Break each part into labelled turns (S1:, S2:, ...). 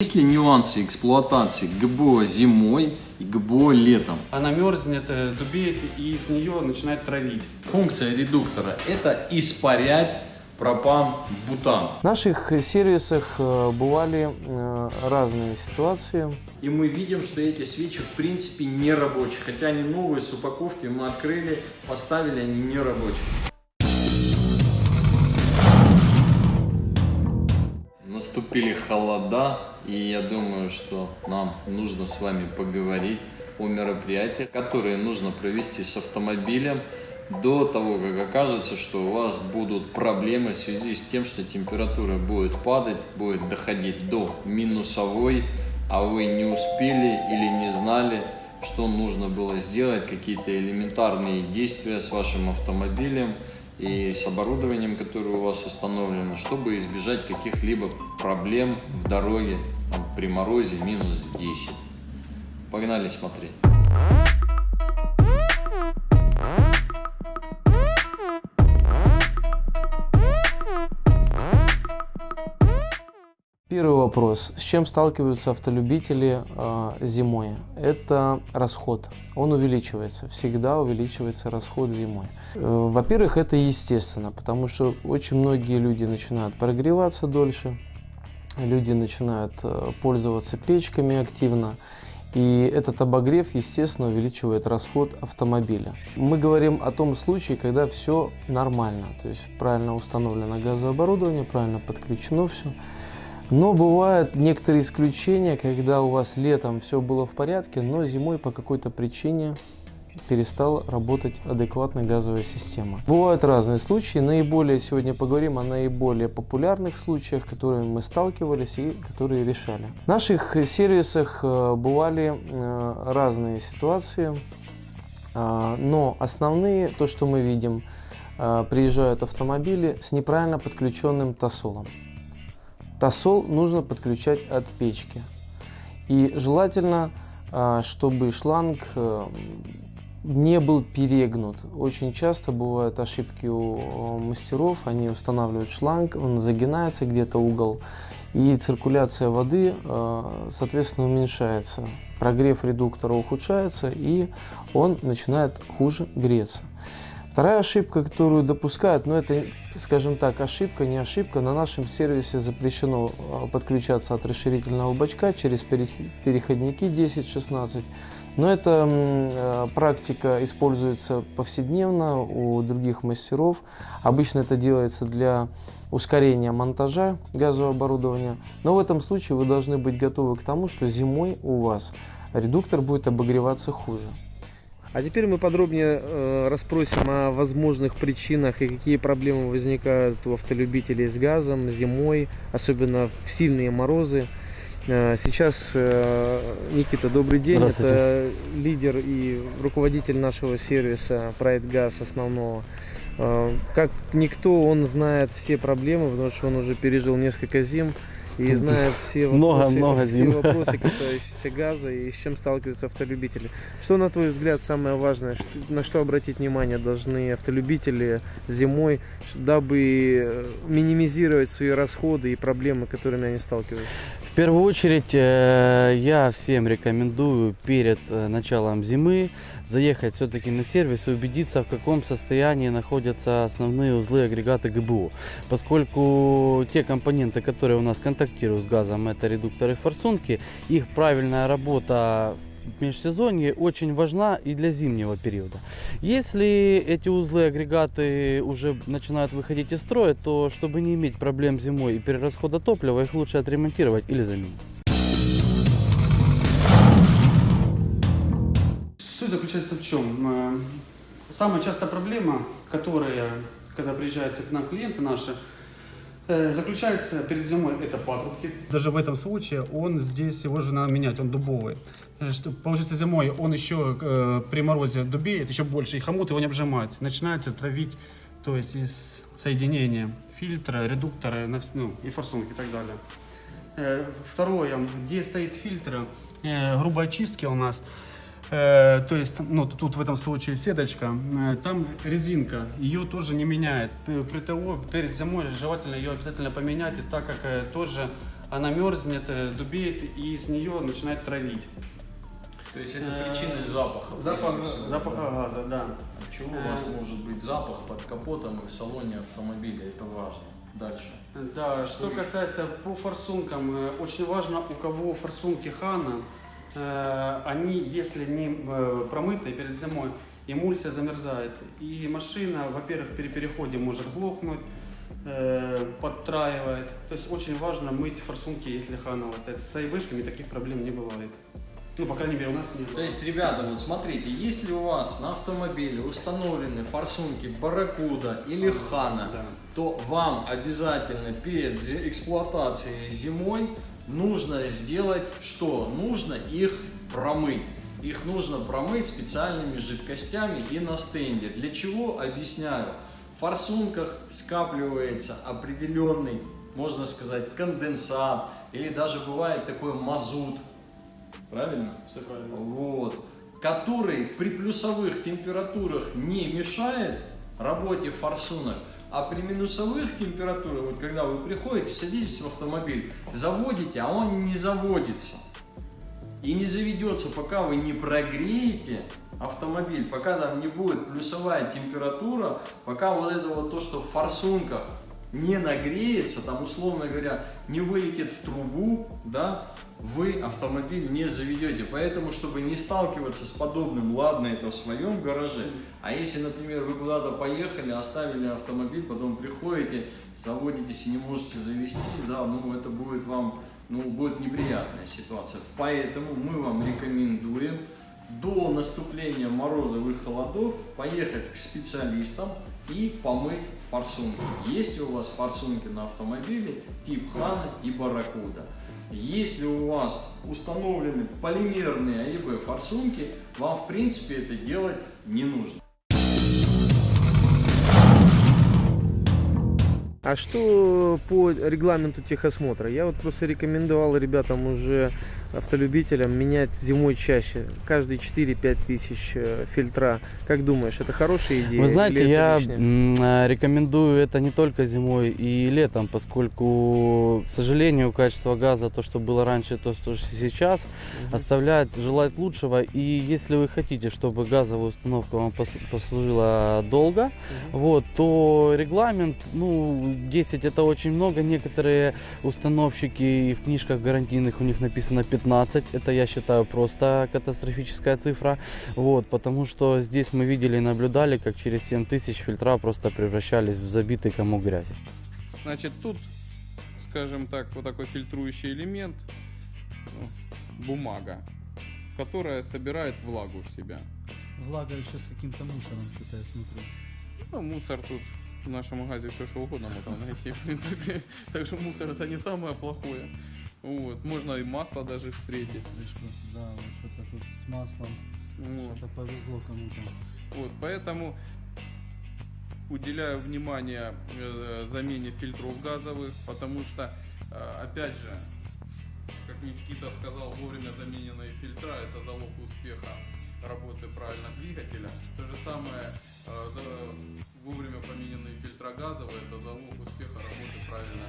S1: Есть ли нюансы эксплуатации ГБО зимой и ГБО летом?
S2: Она мерзнет, э, дубеет и с нее начинает травить.
S1: Функция редуктора – это испарять пропан, бутан.
S3: В наших сервисах э, бывали э, разные ситуации.
S1: И мы видим, что эти свечи в принципе не рабочие. Хотя они новые с упаковки, мы открыли, поставили, они не рабочие. Наступили холода, и я думаю, что нам нужно с вами поговорить о мероприятиях, которые нужно провести с автомобилем до того, как окажется, что у вас будут проблемы в связи с тем, что температура будет падать, будет доходить до минусовой, а вы не успели или не знали, что нужно было сделать, какие-то элементарные действия с вашим автомобилем и с оборудованием, которое у вас установлено, чтобы избежать каких-либо проблем в дороге там, при морозе минус 10. Погнали смотреть.
S3: Первый вопрос. С чем сталкиваются автолюбители э, зимой? Это расход. Он увеличивается. Всегда увеличивается расход зимой. Э, Во-первых, это естественно, потому что очень многие люди начинают прогреваться дольше. Люди начинают э, пользоваться печками активно. И этот обогрев, естественно, увеличивает расход автомобиля. Мы говорим о том случае, когда все нормально. То есть правильно установлено газооборудование, правильно подключено все. Но бывают некоторые исключения, когда у вас летом все было в порядке, но зимой по какой-то причине перестала работать адекватная газовая система. Бывают разные случаи. Наиболее сегодня поговорим о наиболее популярных случаях, с которыми мы сталкивались и которые решали. В наших сервисах э, бывали э, разные ситуации, э, но основные, то, что мы видим, приезжают автомобили с неправильно подключенным тосолом. Тосол нужно подключать от печки. И желательно, а, чтобы шланг э, не был перегнут. Очень часто бывают ошибки у мастеров, они устанавливают шланг, он загинается где-то угол, и циркуляция воды, э, соответственно, уменьшается. Прогрев редуктора ухудшается, и он начинает хуже греться. Вторая ошибка, которую допускают, но это, скажем так, ошибка, не ошибка, на нашем сервисе запрещено а, подключаться от расширительного бачка через переходники 10-16. Но эта э, практика используется повседневно у других мастеров. Обычно это делается для ускорения монтажа газового оборудования. Но в этом случае вы должны быть готовы к тому, что зимой у вас редуктор будет обогреваться хуже. А теперь мы подробнее э, расспросим о возможных причинах и какие проблемы возникают у автолюбителей с газом зимой, особенно в сильные морозы. Э, сейчас э, Никита, добрый день. Это лидер и руководитель нашего сервиса Pride Gas основного. Э, как никто, он знает все проблемы, потому что он уже пережил несколько зим и знает все вопросы, много, много все вопросы, касающиеся газа и с чем сталкиваются автолюбители. Что, на твой взгляд, самое важное, на что обратить внимание должны автолюбители зимой, дабы э, минимизировать свои расходы и проблемы, которыми они сталкиваются?
S4: В первую очередь, э, я всем рекомендую перед э, началом зимы заехать все-таки на сервис и убедиться, в каком состоянии находятся основные узлы агрегата ГБУ. Поскольку те компоненты, которые у нас контактируют с газом, это редукторы форсунки, их правильная работа в межсезонье очень важна и для зимнего периода. Если эти узлы агрегаты уже начинают выходить из строя, то чтобы не иметь проблем зимой и перерасхода топлива, их лучше отремонтировать или заменить.
S2: Суть заключается в чем? Э, самая частая проблема, которая, когда приезжают к нам клиенты наши, э, заключается перед зимой это патрубки. Даже в этом случае он здесь его же надо менять, он дубовый. Э, что, получается зимой он еще э, при морозе дубеет еще больше, и хомут его не обжимает. Начинается травить, то есть из соединения фильтра, редуктора ну, и форсунки и так далее. Э, второе, где стоит фильтр, э, грубой очистки у нас – Э, то есть, ну, тут в этом случае сеточка, э, там резинка, ее тоже не меняет. При того, перед зимой желательно ее обязательно поменять, и так как э, тоже она мерзнет, дубеет и из нее начинает травить.
S1: То есть это причины запаха.
S2: Запах,
S1: всего,
S2: запаха
S1: да.
S2: газа, да.
S1: От чего у вас может быть запах под капотом и в салоне автомобиля? Это важно. Дальше.
S2: Да, что касается по форсункам, очень важно, у кого форсунки Хана, они, если не э, промытые перед зимой, эмульсия замерзает. И машина, во-первых, при переходе может глохнуть, э, подтраивает. То есть очень важно мыть форсунки, если вас стоит. С айвышками таких проблем не бывает. Ну, по крайней мере, у нас не было.
S1: То есть, ребята, вот смотрите, если у вас на автомобиле установлены форсунки Барракуда или Хана,
S2: Да.
S1: то вам обязательно перед эксплуатацией зимой нужно сделать что? Нужно их промыть. Их нужно промыть специальными жидкостями и на стенде. Для чего? Объясняю. В форсунках скапливается определенный, можно сказать, конденсат или даже бывает такой мазут. Правильно?
S2: Все правильно.
S1: Вот. Который при плюсовых температурах не мешает работе форсунок, а при минусовых температурах, вот когда вы приходите, садитесь в автомобиль, заводите, а он не заводится. И не заведется, пока вы не прогреете автомобиль, пока там не будет плюсовая температура, пока вот это вот то, что в форсунках не нагреется, там условно говоря, не вылетит в трубу, да, вы автомобиль не заведете. Поэтому, чтобы не сталкиваться с подобным, ладно, это в своем гараже, а если, например, вы куда-то поехали, оставили автомобиль, потом приходите, заводитесь и не можете завестись, да, ну это будет вам, ну будет неприятная ситуация. Поэтому мы вам рекомендуем до наступления морозов и холодов поехать к специалистам и помыть форсунки. Есть ли у вас форсунки на автомобиле тип Хана и Барракуда? Если у вас установлены полимерные АЕБ форсунки, вам в принципе это делать не нужно.
S3: А что по регламенту техосмотра? Я вот просто рекомендовал ребятам уже автолюбителям менять зимой чаще, каждые 4-5 тысяч э, фильтра. Как думаешь, это хорошая идея?
S4: Вы знаете, я
S3: лишнее?
S4: э, рекомендую это не только зимой и летом, поскольку, к сожалению, качество газа, то, что было раньше, то, что сейчас, оставляет желать лучшего. И если вы хотите, чтобы газовая установка вам пос- послужила долго, вот, то регламент, ну, 10 это очень много. Некоторые установщики и в книжках гарантийных у них написано 15. Это, я считаю, просто катастрофическая цифра. Вот, потому что здесь мы видели и наблюдали, как через 7 тысяч фильтра просто превращались в забитый комок грязи.
S5: Значит, тут, скажем так, вот такой фильтрующий элемент, ну, бумага, которая собирает влагу в себя.
S6: Влага еще с каким-то мусором, что-то я смотрю.
S5: Ну, мусор тут в нашем магазе все что угодно можно найти, в принципе. Так что мусор это не самое плохое. Вот. Можно и масло даже встретить.
S6: Да, вот что-то тут с маслом,
S5: Вот.
S6: что-то повезло кому-то.
S5: Вот, поэтому уделяю внимание э, замене фильтров газовых, потому что, э, опять же, как Никита сказал, вовремя замененные фильтра – это залог успеха работы правильно двигателя. То же самое, э, вовремя помененные фильтра газовые – это залог успеха работы правильно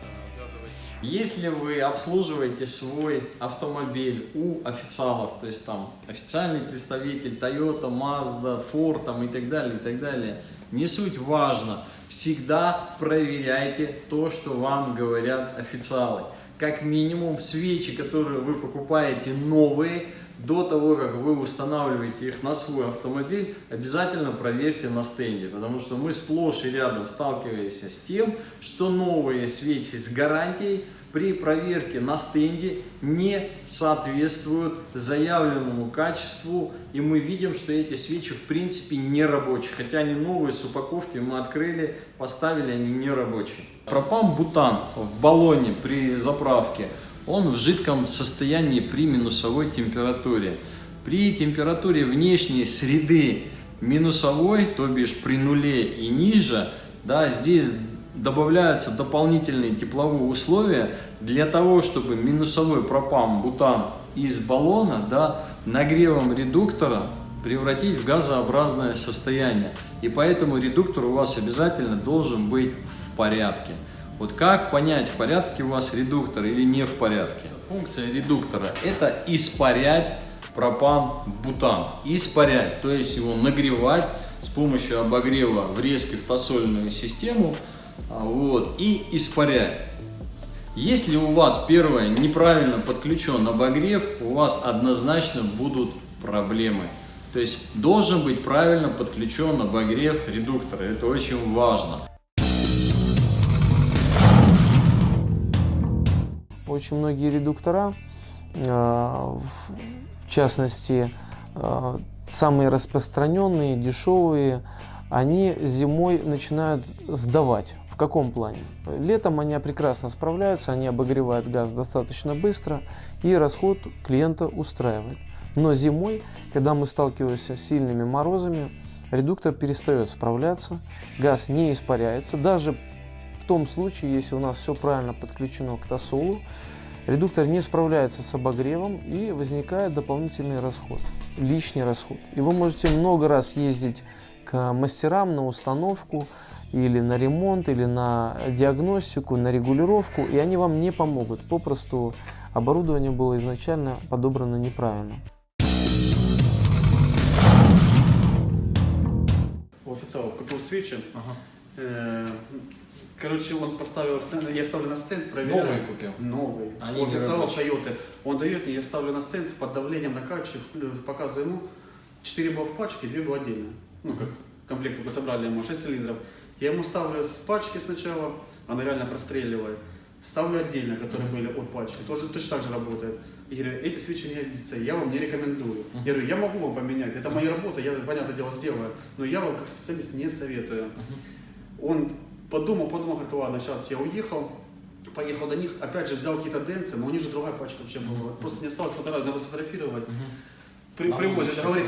S5: э, газовой.
S1: Если вы обслуживаете свой автомобиль у официалов, то есть там официальный представитель Toyota, Mazda, Ford там, и так далее, и так далее, не суть важно. Всегда проверяйте то, что вам говорят официалы. Как минимум свечи, которые вы покупаете новые, до того, как вы устанавливаете их на свой автомобиль, обязательно проверьте на стенде, потому что мы сплошь и рядом сталкиваемся с тем, что новые свечи с гарантией при проверке на стенде не соответствуют заявленному качеству, и мы видим, что эти свечи в принципе не рабочие, хотя они новые с упаковки, мы открыли, поставили, они не рабочие. Пропан-бутан в баллоне при заправке он в жидком состоянии при минусовой температуре. При температуре внешней среды минусовой, то бишь при нуле и ниже, да, здесь добавляются дополнительные тепловые условия для того, чтобы минусовой пропан, бутан из баллона да, нагревом редуктора превратить в газообразное состояние. И поэтому редуктор у вас обязательно должен быть в порядке. Вот как понять, в порядке у вас редуктор или не в порядке? Функция редуктора – это испарять пропан-бутан. Испарять, то есть его нагревать с помощью обогрева врезки в тосольную систему а, вот, и испарять. Если у вас первое неправильно подключен обогрев, у вас однозначно будут проблемы. То есть должен быть правильно подключен обогрев редуктора. Это очень важно.
S3: Очень многие редуктора, э, в частности, э, самые распространенные, дешевые, они зимой начинают сдавать. В каком плане? Летом они прекрасно справляются, они обогревают газ достаточно быстро и расход клиента устраивает. Но зимой, когда мы сталкиваемся с сильными морозами, редуктор перестает справляться, газ не испаряется. Даже в том случае, если у нас все правильно подключено к тосолу, редуктор не справляется с обогревом и возникает дополнительный расход, лишний расход. И вы можете много раз ездить к мастерам на установку, или на ремонт, или на диагностику, на регулировку, и они вам не помогут. Попросту оборудование было изначально подобрано неправильно.
S2: У официала купил свечи. Э, Короче, он поставил их, на- я ставлю на стенд, проверяю.
S1: Новые купил?
S2: Новые.
S1: Они
S2: официала
S1: нерабочие.
S2: Toyota. Он дает мне, я ставлю на стенд, под давлением вклю- показываю ему. 4 было в пачке, 2 было отдельно. Ну, как комплект только собрали ему, 6 цилиндров. Я ему ставлю с пачки сначала, она реально простреливает. Ставлю отдельно, которые были от пачки, тоже точно так же работает. И говорю, эти свечи не годятся, я вам не рекомендую. Я говорю, я могу вам поменять, это моя работа, я, понятное дело, сделаю, но я вам как специалист не советую. Он подумал, подумал, говорит, ладно, сейчас я уехал, поехал до них, опять же взял какие-то денцы, но у них же другая пачка вообще была. Просто не осталось фотографии, надо сфотографировать. При,
S1: Нам
S2: привозят, говорит,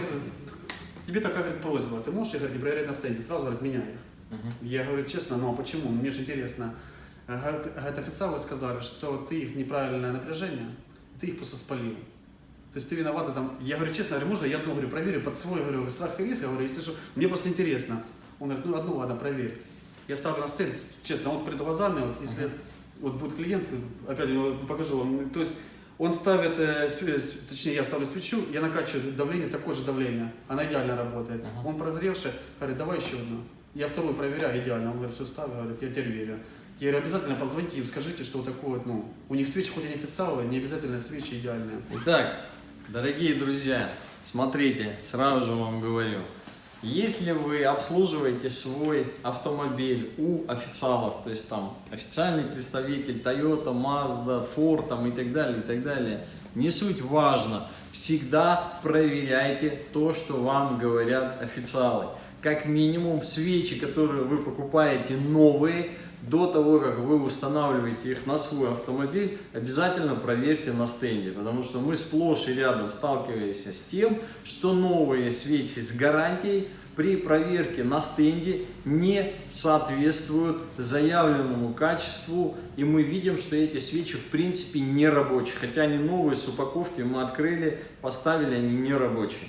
S2: тебе такая говорит, просьба, ты можешь их говорит, не проверять на стенде? Сразу говорит, меняй их. Я говорю, честно, ну а почему? Мне же интересно. Ага, Говорит, официалы сказали, что ты их неправильное напряжение, ты их просто спалил. То есть ты виновата там. Я говорю, честно, говорю, можно я одну говорю, проверю под свой, говорю, страх и риск, я говорю, если что, мне просто интересно. Он говорит, ну одну ладно, проверь. Я ставлю на стенд, честно, вот перед глазами, вот если вот будет клиент, опять покажу вам, то есть он ставит, э, точнее я ставлю свечу, я накачиваю давление, такое же давление, она идеально работает. Он прозревший, говорит, давай еще одну. Я вторую проверяю, идеально, он говорит, все ставлю, говорит, я теперь верю. Я говорю, обязательно позвоните им, скажите, что вот такое ну, у них свечи хоть и не официальные, не обязательно свечи идеальные.
S1: Итак, дорогие друзья, смотрите, сразу же вам говорю. Если вы обслуживаете свой автомобиль у официалов, то есть там официальный представитель Toyota, Mazda, Ford там, и так далее, и так далее, не суть важно, всегда проверяйте то, что вам говорят официалы. Как минимум свечи, которые вы покупаете новые, до того, как вы устанавливаете их на свой автомобиль, обязательно проверьте на стенде, потому что мы сплошь и рядом сталкиваемся с тем, что новые свечи с гарантией при проверке на стенде не соответствуют заявленному качеству, и мы видим, что эти свечи в принципе не рабочие, хотя они новые с упаковки, мы открыли, поставили, они не рабочие.